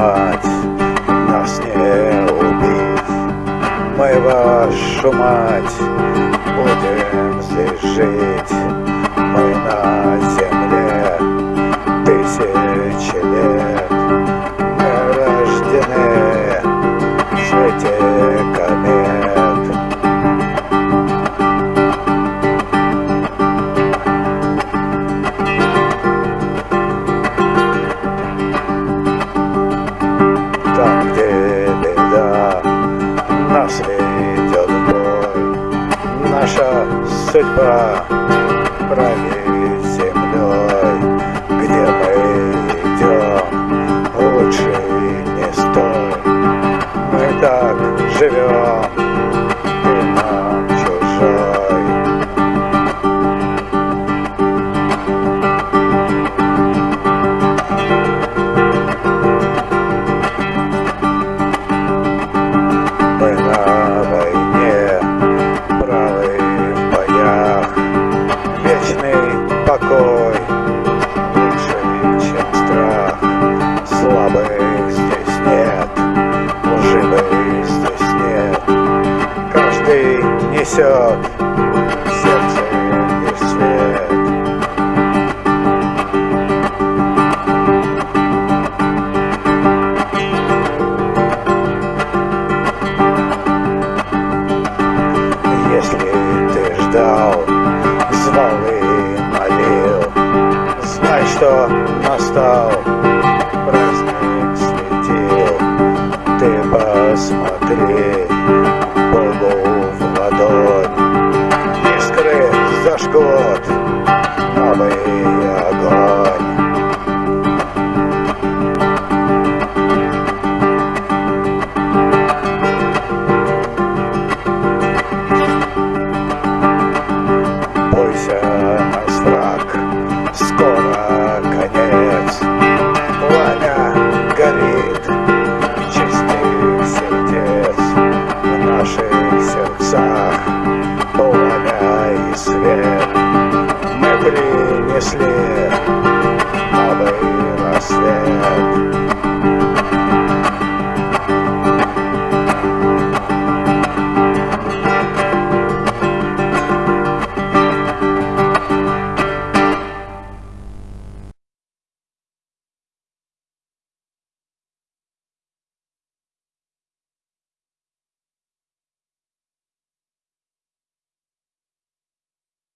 мать, нас не убить. Мы вашу мать будем здесь жить. Наша судьба правит землей Где мы идем Лучше не стой. Мы так живем несет сердце лишь свет. Если ты ждал, звал и молил, Знай, что настал, праздник светил. Ты посмотри год а новый огонь. Бойся нас враг, скоро конец. Пламя горит чистый сердец в наших сердцах. если новый рассвет.